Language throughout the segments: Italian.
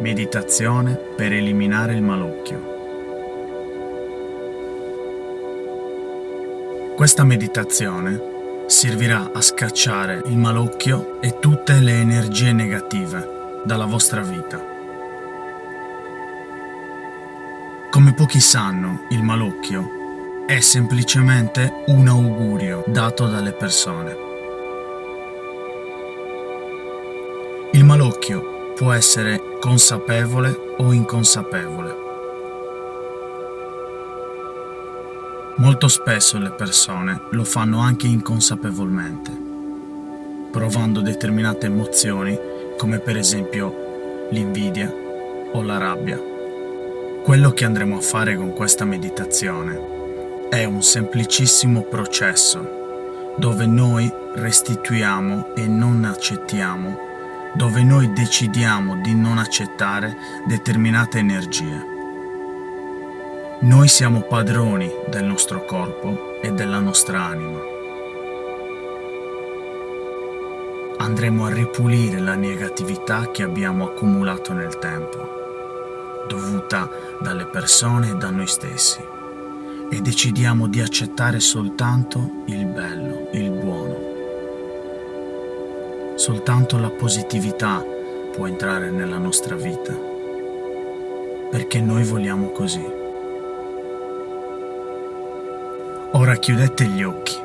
Meditazione per eliminare il malocchio. Questa meditazione servirà a scacciare il malocchio e tutte le energie negative dalla vostra vita. Come pochi sanno, il malocchio è semplicemente un augurio dato dalle persone. Il malocchio può essere consapevole o inconsapevole. Molto spesso le persone lo fanno anche inconsapevolmente, provando determinate emozioni come per esempio l'invidia o la rabbia. Quello che andremo a fare con questa meditazione è un semplicissimo processo dove noi restituiamo e non accettiamo dove noi decidiamo di non accettare determinate energie. Noi siamo padroni del nostro corpo e della nostra anima. Andremo a ripulire la negatività che abbiamo accumulato nel tempo, dovuta dalle persone e da noi stessi, e decidiamo di accettare soltanto il bello, il buono Soltanto la positività può entrare nella nostra vita, perché noi vogliamo così. Ora chiudete gli occhi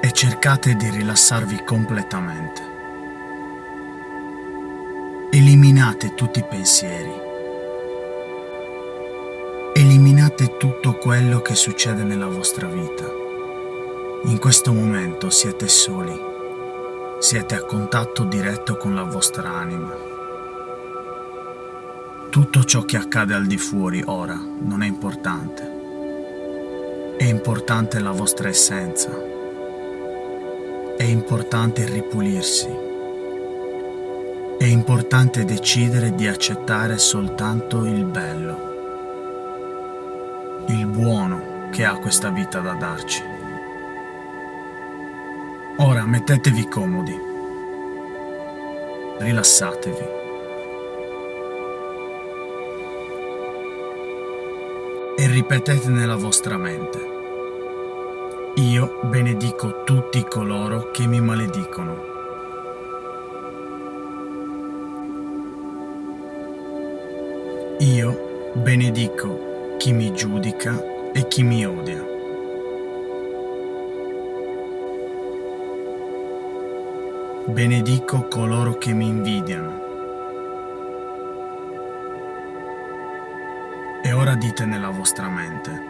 e cercate di rilassarvi completamente. Eliminate tutti i pensieri. Eliminate tutto quello che succede nella vostra vita. In questo momento siete soli siete a contatto diretto con la vostra anima. Tutto ciò che accade al di fuori ora non è importante. È importante la vostra essenza. È importante ripulirsi. È importante decidere di accettare soltanto il bello, il buono che ha questa vita da darci. Ora mettetevi comodi. Rilassatevi. E ripetete nella vostra mente. Io benedico tutti coloro che mi maledicono. Io benedico chi mi giudica e chi mi odia. Benedico coloro che mi invidiano. E ora dite nella vostra mente,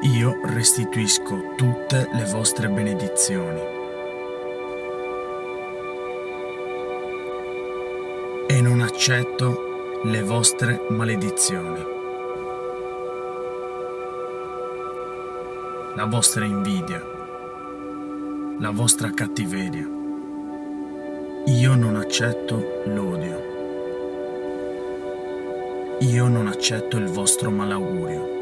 io restituisco tutte le vostre benedizioni. E non accetto le vostre maledizioni. La vostra invidia, la vostra cattiveria. Io non accetto l'odio. Io non accetto il vostro malaugurio.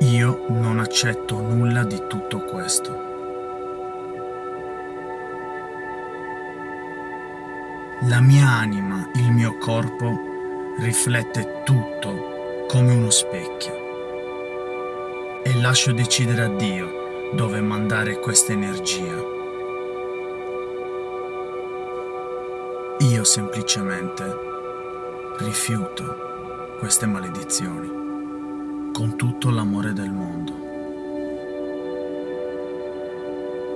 Io non accetto nulla di tutto questo. La mia anima, il mio corpo, riflette tutto come uno specchio. E lascio decidere a Dio dove mandare questa energia. Io semplicemente rifiuto queste maledizioni con tutto l'amore del mondo.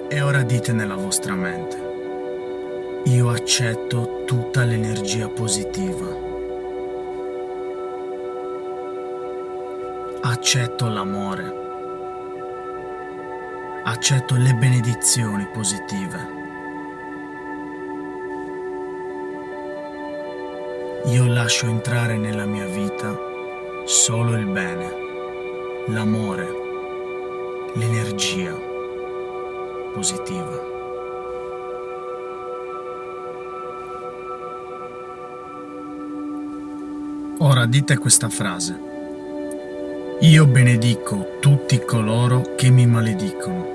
E ora dite nella vostra mente, io accetto tutta l'energia positiva. Accetto l'amore accetto le benedizioni positive. Io lascio entrare nella mia vita solo il bene, l'amore, l'energia positiva. Ora dite questa frase. Io benedico tutti coloro che mi maledicono.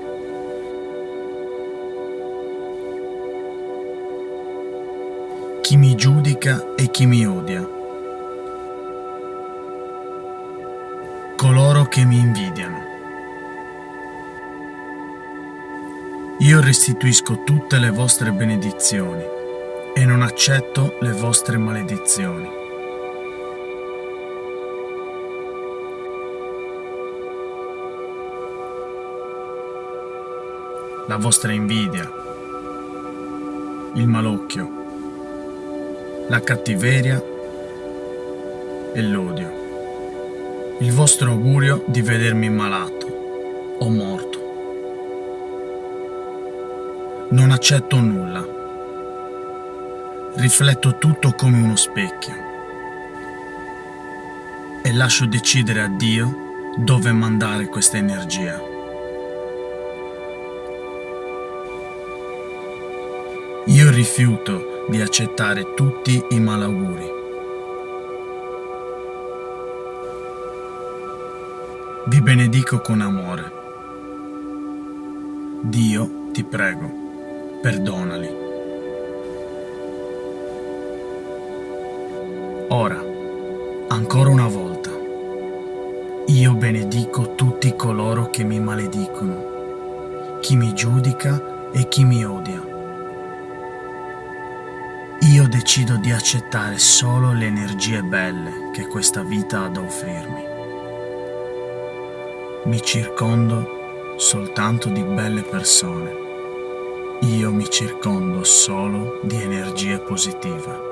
chi mi giudica e chi mi odia, coloro che mi invidiano. Io restituisco tutte le vostre benedizioni e non accetto le vostre maledizioni. La vostra invidia, il malocchio, la cattiveria e l'odio. Il vostro augurio di vedermi malato o morto. Non accetto nulla. Rifletto tutto come uno specchio e lascio decidere a Dio dove mandare questa energia. Rifiuto di accettare tutti i malauguri. Vi benedico con amore. Dio, ti prego, perdonali. Ora, ancora una volta, io benedico tutti coloro che mi maledicono, chi mi giudica e chi mi odia. Io decido di accettare solo le energie belle che questa vita ha da offrirmi. Mi circondo soltanto di belle persone. Io mi circondo solo di energie positive.